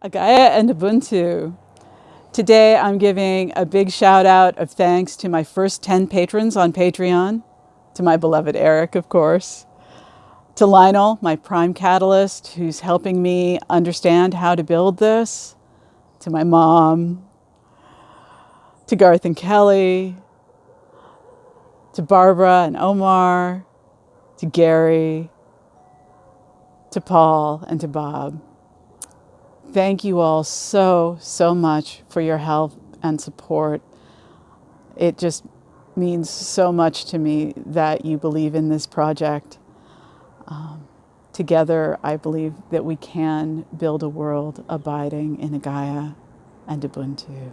Agaya and Ubuntu. Today I'm giving a big shout out of thanks to my first 10 patrons on Patreon, to my beloved Eric, of course, to Lionel, my prime catalyst, who's helping me understand how to build this, to my mom, to Garth and Kelly, to Barbara and Omar, to Gary, to Paul, and to Bob. Thank you all so, so much for your help and support. It just means so much to me that you believe in this project. Um, together, I believe that we can build a world abiding in Agaya and Ubuntu.